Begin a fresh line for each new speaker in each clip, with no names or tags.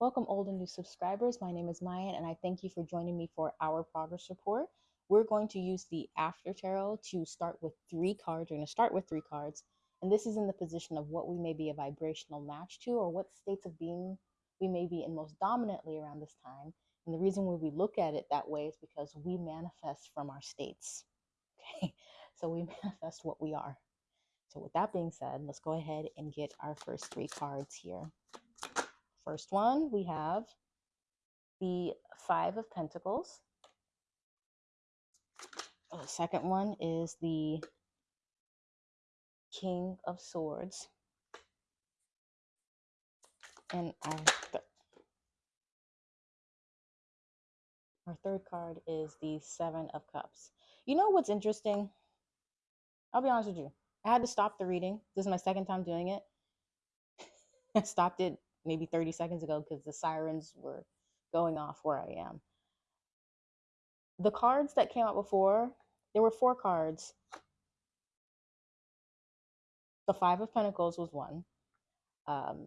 Welcome, old and new subscribers. My name is Mayan, and I thank you for joining me for our progress report. We're going to use the After Tarot to start with three cards. We're going to start with three cards, and this is in the position of what we may be a vibrational match to, or what states of being we may be in most dominantly around this time. And the reason why we look at it that way is because we manifest from our states. Okay, so we manifest what we are. So, with that being said, let's go ahead and get our first three cards here. First one, we have the Five of Pentacles. The second one is the King of Swords. And our, th- our third card is the Seven of Cups. You know what's interesting? I'll be honest with you. I had to stop the reading. This is my second time doing it. I stopped it maybe 30 seconds ago because the sirens were going off where I am. The cards that came out before, there were four cards. The Five of Pentacles was one. Um,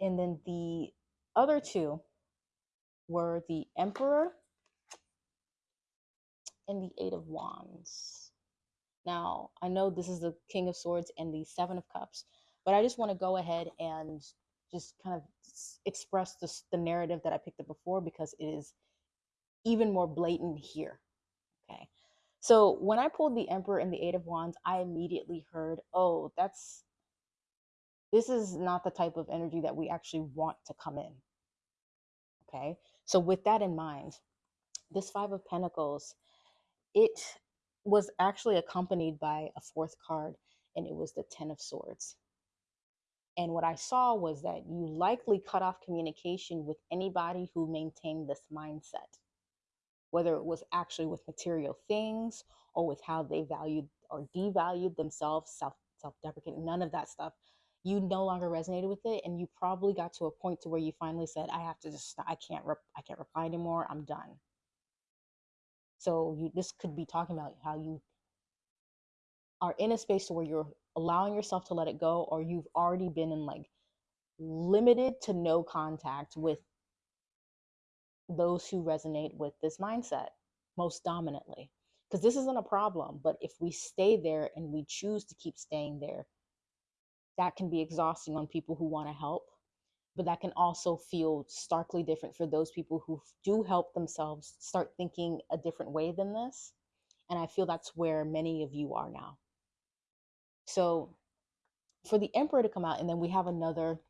and then the other two were the Emperor and the Eight of Wands. Now, I know this is the King of Swords and the Seven of Cups, but I just want to go ahead and just kind of express the narrative that I picked up before because it is even more blatant here. Okay. So when I pulled the Emperor and the Eight of Wands, I immediately heard, oh, that's this is not the type of energy that we actually want to come in. Okay. So with that in mind, this Five of Pentacles, it was actually accompanied by a fourth card, and it was the Ten of Swords. And what I saw was that you likely cut off communication with anybody who maintained this mindset, whether it was actually with material things or with how they valued or devalued themselves, self self deprecating, none of that stuff. You no longer resonated with it, and you probably got to a point to where you finally said, "I have to just, I can't, I can't reply anymore. I'm done." So you, this could be talking about how you are in a space to where you're allowing yourself to let it go or you've already been in like limited to no contact with those who resonate with this mindset most dominantly. Because this isn't a problem but if we stay there and we choose to keep staying there that can be exhausting on people who want to help but that can also feel starkly different for those people who do help themselves start thinking a different way than this and i feel that's where many of you are now so for the Emperor to come out, and then we have another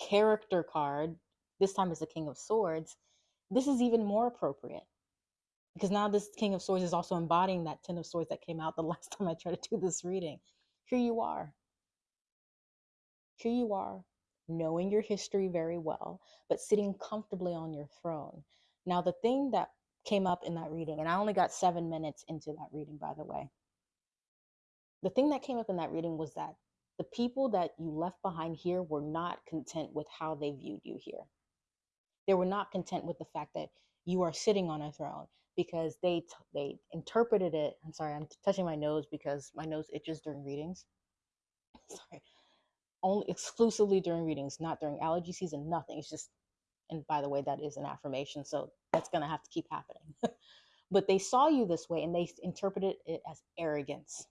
character card, this time is the King of Swords, this is even more appropriate. Because now this King of Swords is also embodying that Ten of Swords that came out the last time I tried to do this reading. Here you are. Here you are, knowing your history very well, but sitting comfortably on your throne. Now, the thing that came up in that reading, and I only got seven minutes into that reading, by the way the thing that came up in that reading was that the people that you left behind here were not content with how they viewed you here. They were not content with the fact that you are sitting on a throne because they they interpreted it. I'm sorry, I'm touching my nose because my nose itches during readings. sorry, only exclusively during readings, not during allergy season. Nothing. It's just, and by the way, that is an affirmation, so that's gonna have to keep happening. but they saw you this way and they interpreted it as arrogance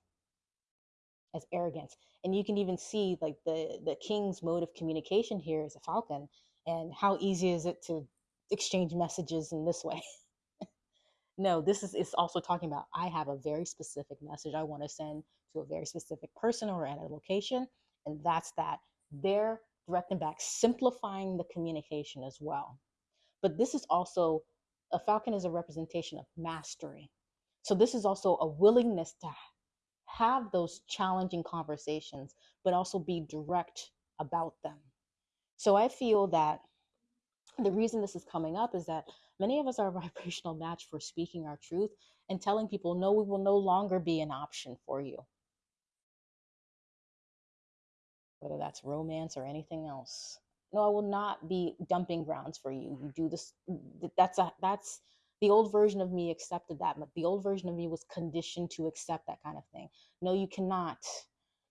as arrogance and you can even see like the the king's mode of communication here is a falcon and how easy is it to exchange messages in this way? No this is it's also talking about i have a very specific message i want to send to a very specific person or at a location and that's that. They're directing back simplifying the communication as well. But this is also a falcon is a representation of mastery. So this is also a willingness to have those challenging conversations, but also be direct about them. So I feel that the reason this is coming up is that many of us are a vibrational match for speaking our truth and telling people, no, we will no longer be an option for you. Whether that's romance or anything else. No, I will not be dumping grounds for you. You do this. That's a that's the old version of me accepted that, the old version of me was conditioned to accept that kind of thing. No, you cannot.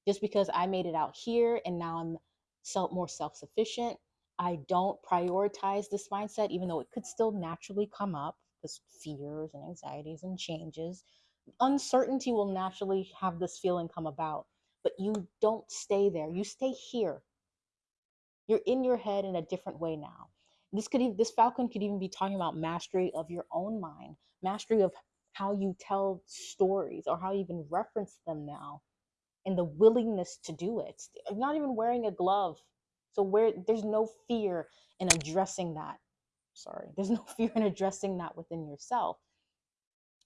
Just because I made it out here and now I'm self more self-sufficient I don't prioritize this mindset, even though it could still naturally come up because fears and anxieties and changes. Uncertainty will naturally have this feeling come about, but you don't stay there. You stay here. You're in your head in a different way now. This could even, this falcon could even be talking about mastery of your own mind, mastery of how you tell stories or how you even reference them now, and the willingness to do it. I'm not even wearing a glove so where there's no fear in addressing that. Sorry, there's no fear in addressing that within yourself.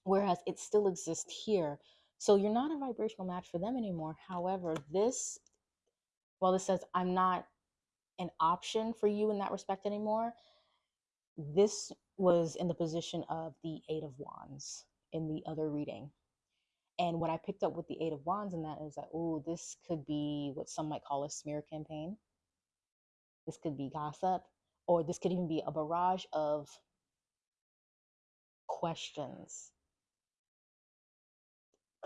Whereas it still exists here. So you're not a vibrational match for them anymore. However, this, well, this says I'm not an option for you in that respect anymore. This was in the position of the Eight of Wands in the other reading. And what I picked up with the Eight of Wands in that is that, oh, this could be what some might call a smear campaign this could be gossip, or this could even be a barrage of questions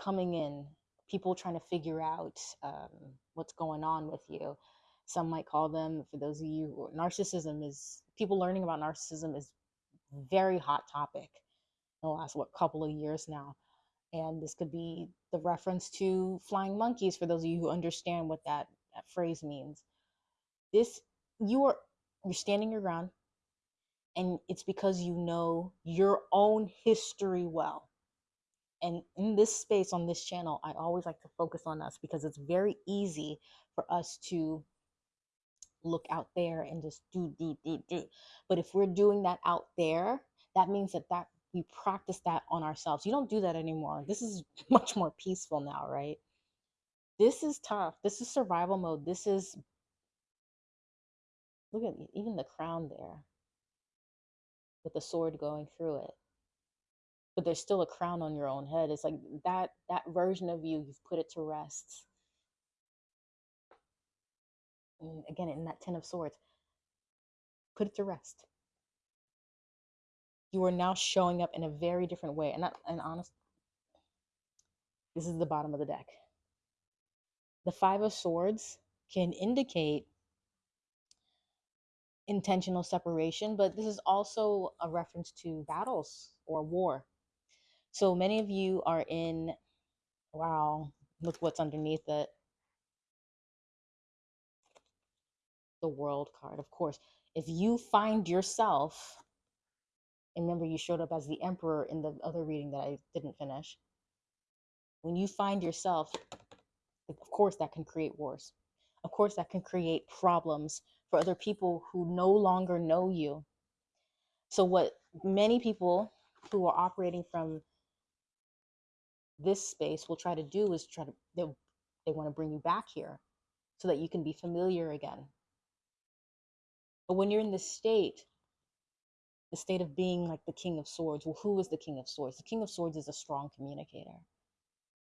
coming in, people trying to figure out um, what's going on with you. Some might call them, for those of you, narcissism is people learning about narcissism is very hot topic in the last what couple of years now. And this could be the reference to flying monkeys for those of you who understand what that, that phrase means. This you are you're standing your ground and it's because you know your own history well and in this space on this channel i always like to focus on us because it's very easy for us to look out there and just do do do do. But if we're doing that out there that means that that we practice that on ourselves. You don't do that anymore. This is much more peaceful now right? This is tough. This is survival mode. This is Look at even the crown there. With the sword going through it. But there's still a crown on your own head. It's like that that version of you, you've put it to rest. Again, in that Ten of Swords, put it to rest. You are now showing up in a very different way. And not and honest, this is the bottom of the deck. The Five of Swords can indicate intentional separation, but this is also a reference to battles or war. So many of you are in, wow, look what's underneath it. The world card, of course. If you find yourself, and remember you showed up as the emperor in the other reading that I didn't finish. When you find yourself, of course, that can create wars. Of course, that can create problems for other people who no longer know you. So, what many people who are operating from this space will try to do is try to, they, they want to bring you back here so that you can be familiar again. But when you're in this state, the state of being like the King of Swords, well, who is the King of Swords? The King of Swords is a strong communicator.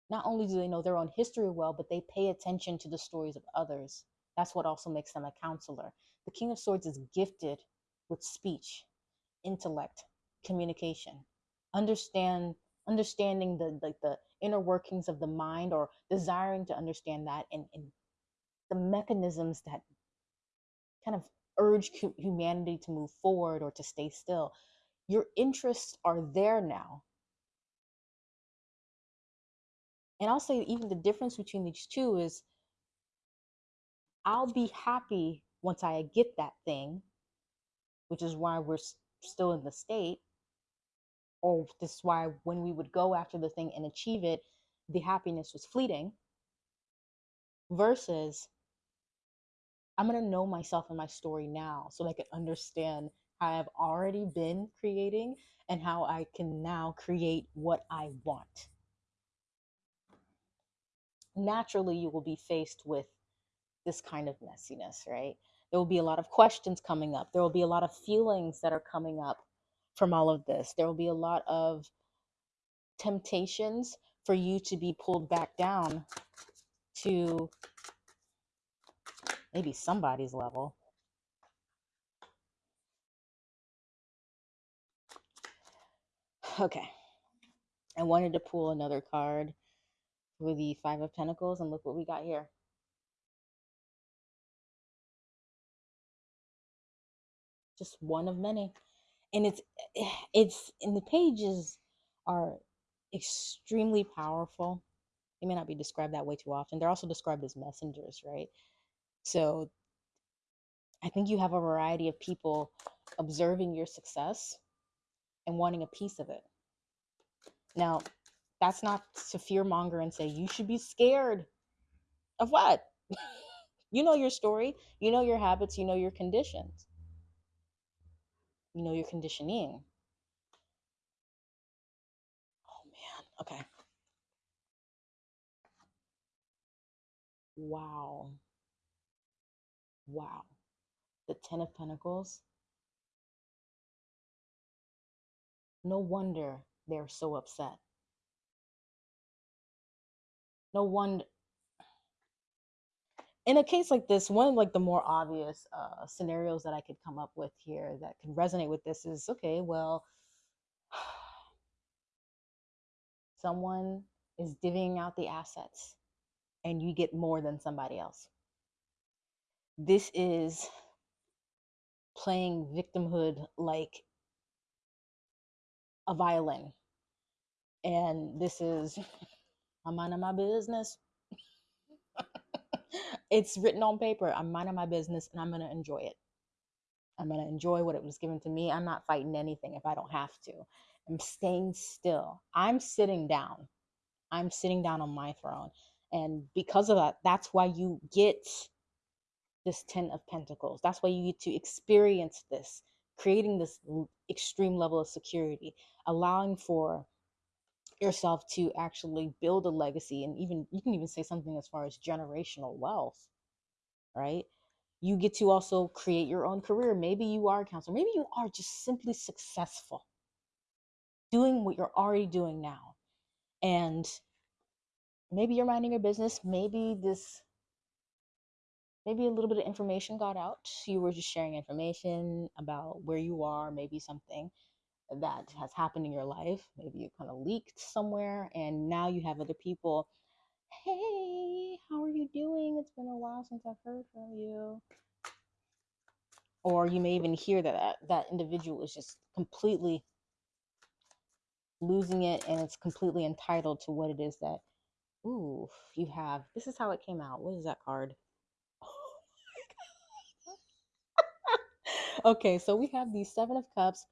Not only do they know their own history well, but they pay attention to the stories of others. That's what also makes them a counselor. The King of Swords is gifted with speech, intellect, communication, understand understanding the like the inner workings of the mind or desiring to understand that and, and the mechanisms that kind of urge humanity to move forward or to stay still. Your interests are there now. And I'll say even the difference between these two is I'll be happy once I get that thing, which is why we're still in the state, or this is why when we would go after the thing and achieve it, the happiness was fleeting, versus I'm going to know myself and my story now so I can understand how I've already been creating and how I can now create what I want. Naturally, you will be faced with this kind of messiness, right? There will be a lot of questions coming up. There will be a lot of feelings that are coming up from all of this. There will be a lot of temptations for you to be pulled back down to maybe somebody's level. Okay. I wanted to pull another card with the Five of Pentacles, and look what we got here. just one of many. And it's it's and the pages are extremely powerful. They may not be described that way too often. They're also described as messengers, right? So I think you have a variety of people observing your success and wanting a piece of it. Now, that's not to fear monger and say you should be scared of what? you know your story, you know your habits, you know your conditions, you know your conditioning. Oh man, okay. Wow. Wow. The Ten of Pentacles. No wonder they're so upset. No wonder. In a case like this, one of like the more obvious uh, scenarios that I could come up with here that can resonate with this is okay. Well, someone is divvying out the assets, and you get more than somebody else. This is playing victimhood like a violin. And this is, I'm minding my business. it's written on paper. I'm minding my business and I'm going to enjoy it. I'm going to enjoy what it was given to me. I'm not fighting anything if I don't have to. I'm staying still. I'm sitting down. I'm sitting down on my throne. And because of that, that's why you get this Ten of Pentacles. That's why you get to experience this, creating this extreme level of security, allowing for yourself to actually build a legacy and even you can even say something as far as generational wealth right? You get to also create your own career. Maybe you are a counselor. Maybe you are just simply successful. Doing what you're already doing now. And maybe you're minding your business. Maybe this maybe a little bit of information got out. You were just sharing information about where you are, maybe something that has happened in your life. Maybe you kind of leaked somewhere, and now you have other people. Hey, how are you doing? It's been a while since I've heard from you. Or you may even hear that that, that individual is just completely losing it and it's completely entitled to what it is that, ooh, you have. This is how it came out. What is that card? Okay, so we have the Seven of Cups,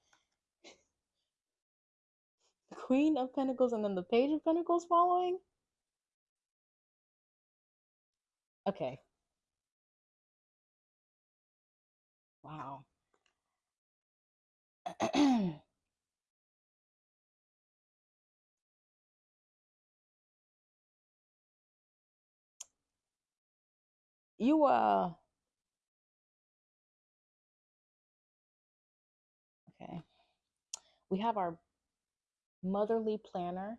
the Queen of Pentacles, and then the Page of Pentacles following. Okay. Wow. you uh We have our motherly planner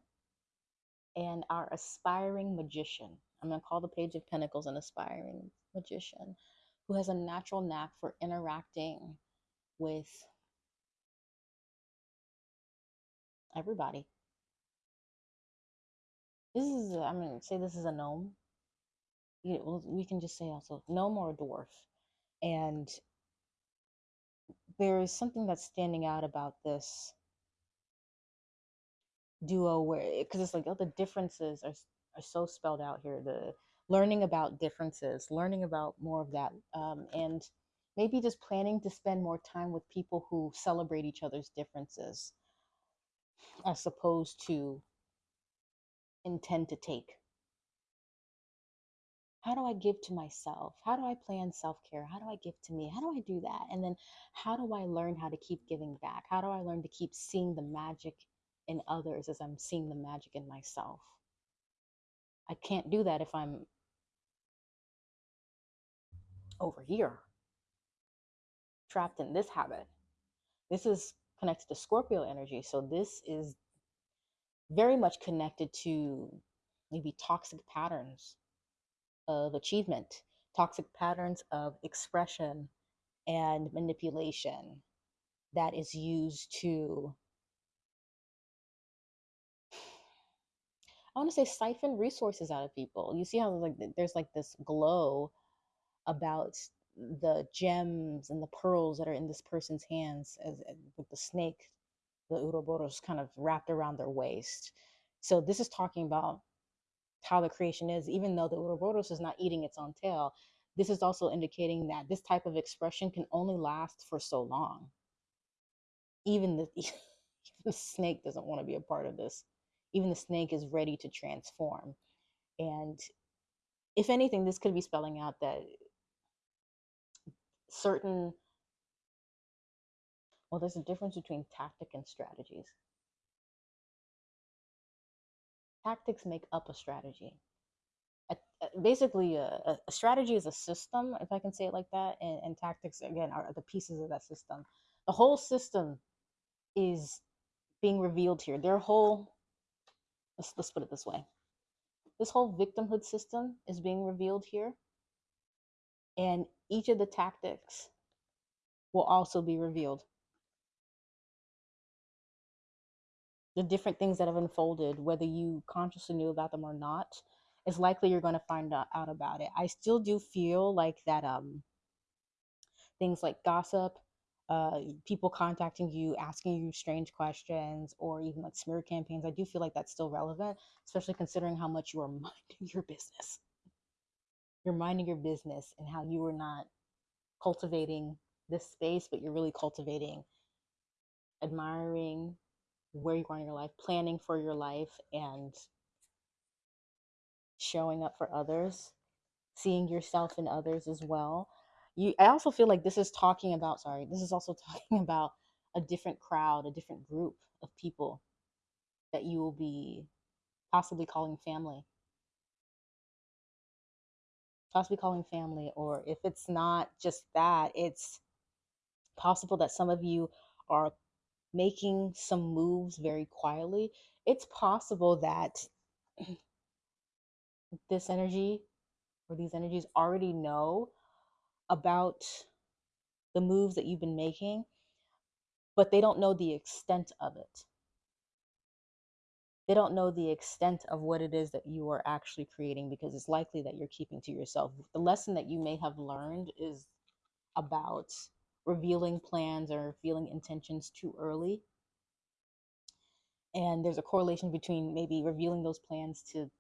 and our aspiring magician. I'm going to call the Page of Pentacles an aspiring magician who has a natural knack for interacting with everybody. This is, I'm going to say this is a gnome. You we can just say also gnome or a dwarf. And there is something that's standing out about this duo where because it's like oh the differences are are so spelled out here the learning about differences learning about more of that um, and maybe just planning to spend more time with people who celebrate each other's differences as opposed to intend to take. How do i give to myself? How do i plan self-care? How do i give to me? How do i do that? And then how do i learn how to keep giving back? How do i learn to keep seeing the magic in others as I'm seeing the magic in myself. I can't do that if I'm over here, trapped in this habit. This is connected to Scorpio energy. So this is very much connected to maybe toxic patterns of achievement, toxic patterns of expression and manipulation that is used to I want to say siphon resources out of people. You see how like there's like this glow about the gems and the pearls that are in this person's hands as, as- with the snake, the Uroboros kind of wrapped around their waist. So this is talking about how the creation is, even though the Uroboros is not eating its own tail. This is also indicating that this type of expression can only last for so long. Even the, even the snake doesn't want to be a part of this. Even the snake is ready to transform. And if anything, this could be spelling out that certain, well, there's a difference between tactic and strategies. Tactics make up a strategy. A, a- basically, a, a strategy is a system, if I can say it like that, and, and tactics, again, are the pieces of that system. The whole system is being revealed here. Their whole, let's, let's put it this way this whole victimhood system is being revealed here, and each of the tactics will also be revealed. The different things that have unfolded, whether you consciously knew about them or not, is likely you're going to find out out about it. I still do feel like that um, things like gossip, uh, people contacting you, asking you strange questions, or even like smear campaigns, I do feel like that's still relevant, especially considering how much you are minding your business. You're minding your business and how you are not cultivating this space, but you're really cultivating, admiring where you are in your life, planning for your life, and showing up for others, seeing yourself in others as well. You, I also feel like this is talking about, sorry, this is also talking about a different crowd, a different group of people that you will be possibly calling family, possibly calling family, or if it's not just that, it's possible that some of you are making some moves very quietly. It's possible that this energy or these energies already know about the moves that you've been making, but they don't know the extent of it. They don't know the extent of what it is that you are actually creating because it's likely that you're keeping to yourself. The lesson that you may have learned is about revealing plans or revealing intentions too early. And there's a correlation between maybe revealing those plans to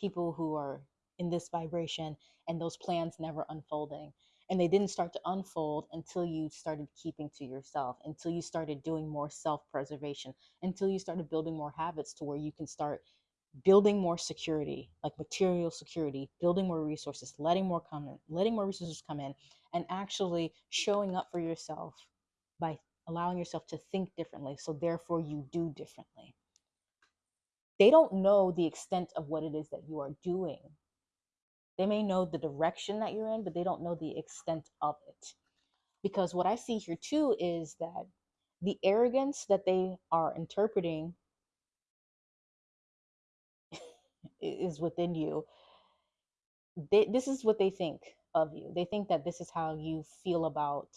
people who are in this vibration and those plans never unfolding. And they didn't start to unfold until you started keeping to yourself, until you started doing more self preservation, until you started building more habits to where you can start building more security, like material security, building more resources, letting more come in, letting more resources come in, and actually showing up for yourself by allowing yourself to think differently. So therefore you do differently. They don't know the extent of what it is that you are doing. They may know the direction that you're in, but they don't know the extent of it. Because what I see here too is that the arrogance that they are interpreting is within you. They, this is what they think of you. They think that this is how you feel about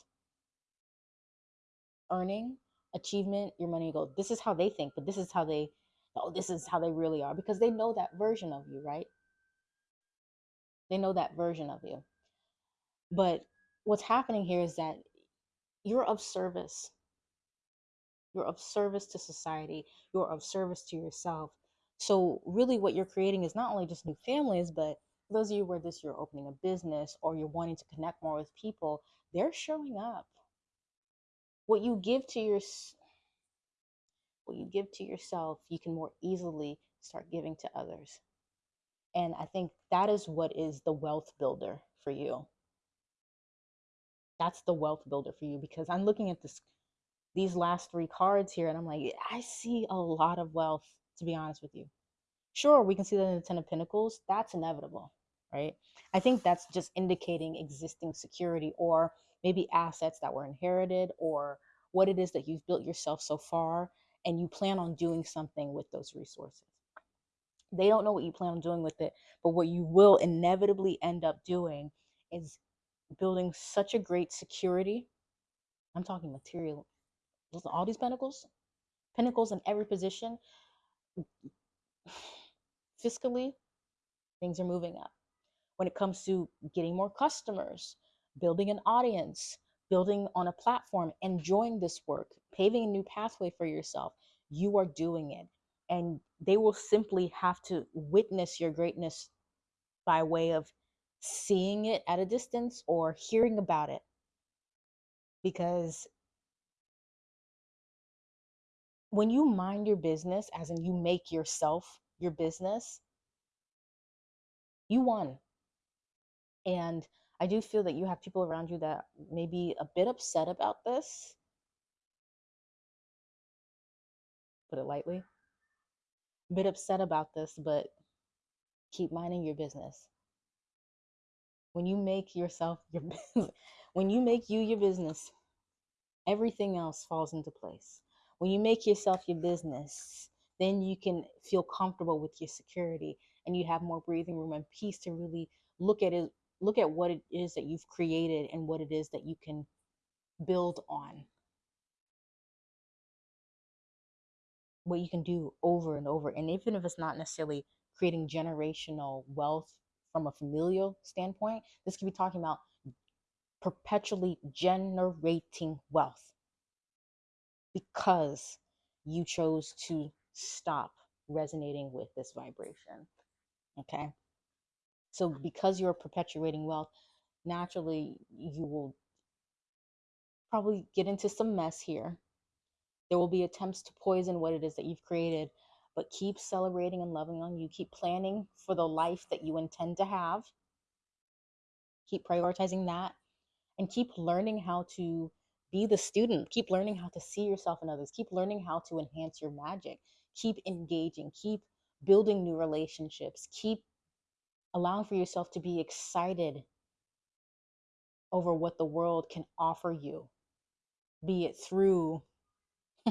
earning, achievement, your money, goal. This is how they think, but this is how they, oh, this is how they really are because they know that version of you, right? They know that version of you. But what's happening here is that you're of service. You're of service to society. You're of service to yourself. So really what you're creating is not only just new families, but those of you where this you're opening a business or you're wanting to connect more with people, they're showing up. What you give to your what you give to yourself, you can more easily start giving to others. And I think that is what is the wealth builder for you. That's the wealth builder for you because I'm looking at this these last three cards here and I'm like, I see a lot of wealth, to be honest with you. Sure, we can see that in the Ten of Pentacles. That's inevitable, right? I think that's just indicating existing security or maybe assets that were inherited or what it is that you've built yourself so far and you plan on doing something with those resources. They don't know what you plan on doing with it, but what you will inevitably end up doing is building such a great security. I'm talking material, all these pentacles, pentacles in every position. Fiscally, things are moving up. When it comes to getting more customers, building an audience, building on a platform, enjoying this work, paving a new pathway for yourself. You are doing it. And they will simply have to witness your greatness by way of seeing it at a distance or hearing about it. Because when you mind your business, as in you make yourself your business, you won. And I do feel that you have people around you that may be a bit upset about this. Put it lightly. Bit upset about this, but keep minding your business. When you make yourself your business, when you make you your business, everything else falls into place. When you make yourself your business, then you can feel comfortable with your security and you have more breathing room and peace to really look at it look at what it is that you've created and what it is that you can build on what you can do over and over and even if it's not necessarily creating generational wealth from a familial standpoint this could be talking about perpetually generating wealth because you chose to stop resonating with this vibration okay so because you're perpetuating wealth, naturally you will probably get into some mess here. There will be attempts to poison what it is that you've created, but keep celebrating and loving on you. Keep planning for the life that you intend to have. Keep prioritizing that and keep learning how to be the student. Keep learning how to see yourself in others. Keep learning how to enhance your magic. Keep engaging. Keep building new relationships. Keep allowing for yourself to be excited over what the world can offer you, be it through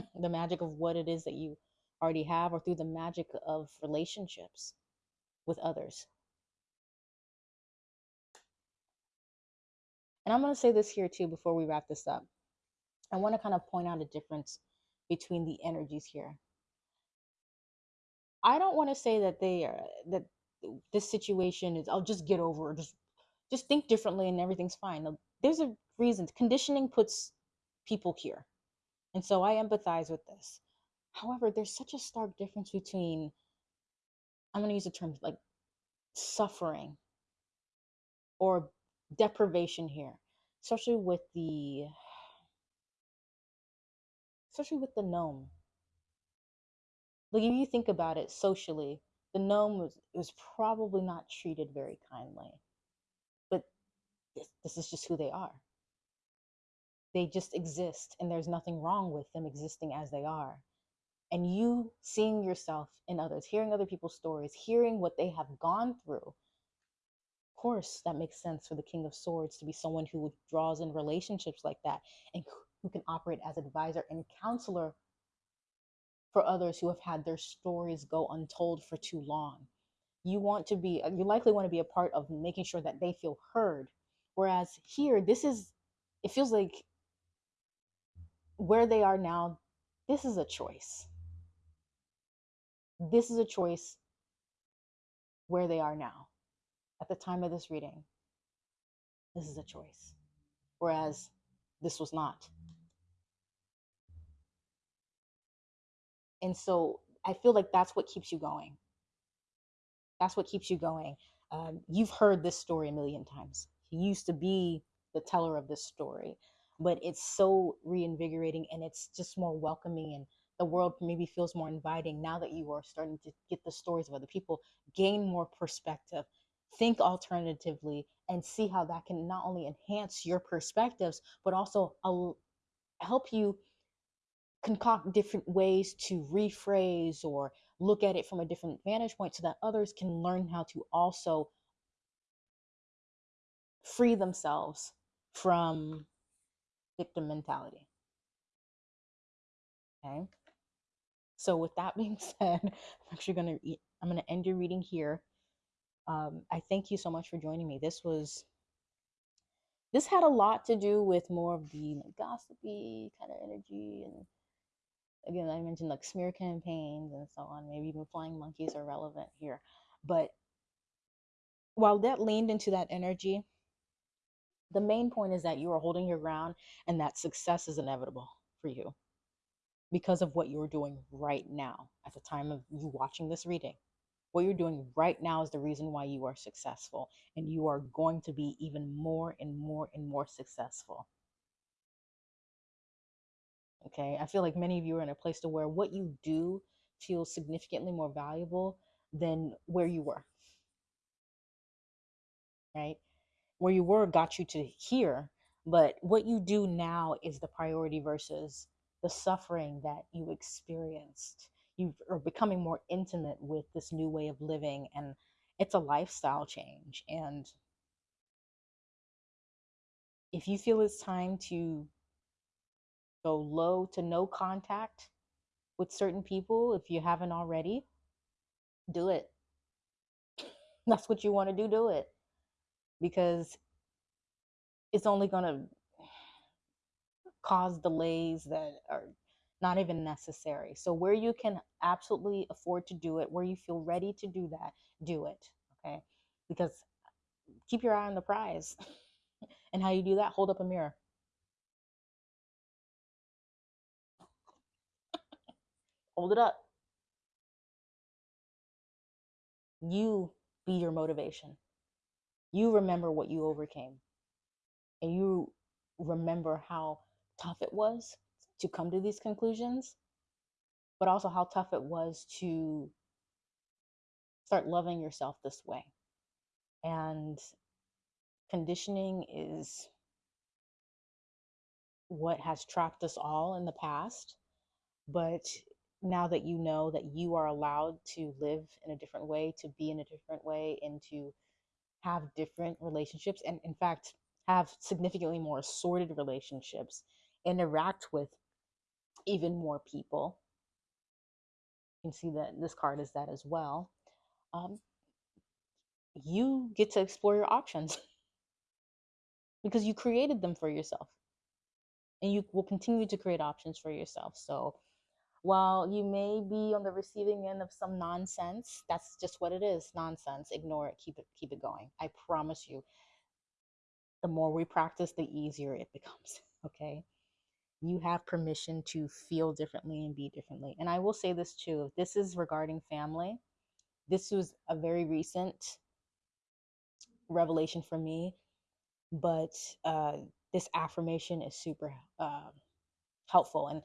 the magic of what it is that you already have or through the magic of relationships with others. And I'm going to say this here too before we wrap this up. I want to kind of point out a difference between the energies here. I don't want to say that they are that this situation is I'll just get over it. Just just think differently and everything's fine. There's a reason. Conditioning puts people here. And so I empathize with this. However, there's such a stark difference between I'm going to use the term like suffering or deprivation here, especially with the especially with the gnome. Like if you think about it socially, the gnome was, was probably not treated very kindly. But this, this is just who they are. They just exist, and there's nothing wrong with them existing as they are. And you seeing yourself in others, hearing other people's stories, hearing what they have gone through, of course, that makes sense for the King of Swords to be someone who draws in relationships like that and who can operate as advisor and counselor for others who have had their stories go untold for too long. You want to be, you likely want to be a part of making sure that they feel heard. Whereas here, this is, it feels like where they are now, this is a choice. This is a choice where they are now. At the time of this reading, this is a choice. Whereas this was not. And so I feel like that's what keeps you going. That's what keeps you going. Um, you've heard this story a million times. He used to be the teller of this story, but it's so reinvigorating and it's just more welcoming and the world maybe feels more inviting now that you are starting to get the stories of other people, gain more perspective, think alternatively, and see how that can not only enhance your perspectives, but also help you concoct different ways to rephrase or look at it from a different vantage point so that others can learn how to also free themselves from victim mentality. Okay. So with that being said, I'm actually going to I'm to end your reading here. Um, I thank you so much for joining me. This was this had a lot to do with more of the like, gossipy kind of energy and again, I mentioned like smear campaigns and so on. Maybe even flying monkeys are relevant here. But while that leaned into that energy, The main point is that you are holding your ground and that success is inevitable for you because of what you're doing right now at the time of you watching this reading. What you're doing right now is the reason why you are successful, and you are going to be even more and more and more successful. Okay, I feel like many of you are in a place to where what you do feels significantly more valuable than where you were, right? Where you were got you to here, but what you do now is the priority versus the suffering that you experienced. You are becoming more intimate with this new way of living, and it's a lifestyle change. And if you feel it's time to go low to no contact with certain people, if you haven't already, do it. That's what you want to do, do it. Because it's only going to cause delays that are not even necessary. So, where you can absolutely afford to do it, where you feel ready to do that, do it. Okay. Because keep your eye on the prize. and how you do that, hold up a mirror. Hold it up. You be your motivation. You remember what you overcame. And you remember how tough it was to come to these conclusions, but also how tough it was to start loving yourself this way. And conditioning is what has trapped us all in the past. But now that you know that you are allowed to live in a different way, to be in a different way, and to have different relationships, and in fact, have significantly more assorted relationships, interact with even more people. You can see that this card is that as well. Um, you get to explore your options because you created them for yourself and you will continue to create options for yourself. So, while you may be on the receiving end of some nonsense, that's just what it is nonsense. Ignore it, keep it, keep it going. I promise you, the more we practice, the easier it becomes. Okay you have permission to feel differently and be differently. And I will say this too this is regarding family, this was a very recent revelation for me, but uh, this affirmation is super uh, helpful. And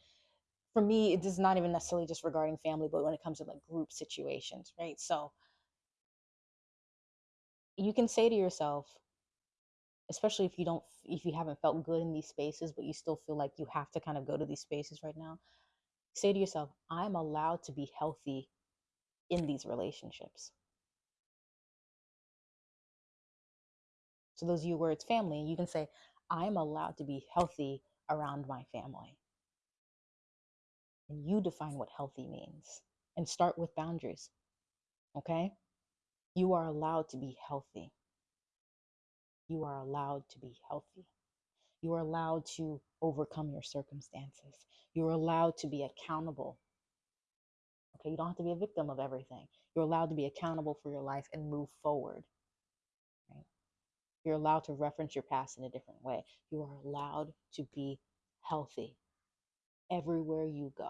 for me, it is not even necessarily just regarding family, but when it comes to like group situations, right? So you can say to yourself, especially if you don't if you haven't felt good in these spaces but you still feel like you have to kind of go to these spaces right now say to yourself i'm allowed to be healthy in these relationships so those you where it's family you can say i'm allowed to be healthy around my family and you define what healthy means and start with boundaries okay you are allowed to be healthy you are allowed to be healthy. You are allowed to overcome your circumstances. You're allowed to be accountable. Okay, you don't have to be a victim of everything. You're allowed to be accountable for your life and move forward. Right? You're allowed to reference your past in a different way. You are allowed to be healthy everywhere you go.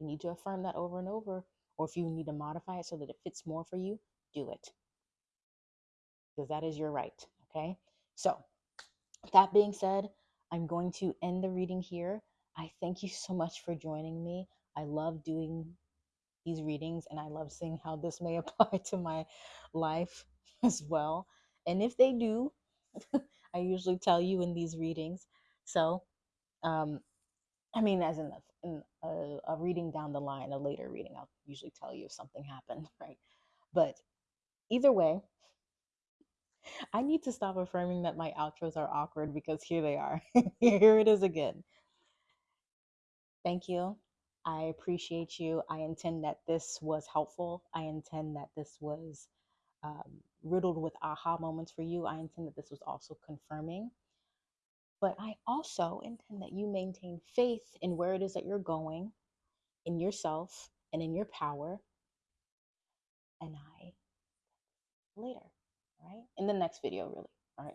You need to affirm that over and over, or if you need to modify it so that it fits more for you, do it because that is your right. Okay. So, that being said, I'm going to end the reading here. I thank you so much for joining me. I love doing these readings and I love seeing how this may apply to my life as well. And if they do, I usually tell you in these readings. So, um, I mean, as in, a, in a, a reading down the line, a later reading, I'll usually tell you if something happened, right? But either way, I need to stop affirming that my outros are awkward because here they are. here it is again. Thank you. I appreciate you. I intend that this was helpful. I intend that this was um, riddled with aha moments for you. I intend that this was also confirming. But I also intend that you maintain faith in where it is that you're going, in yourself, and in your power. And I later, right? In the next video, really. All right.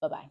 Bye bye.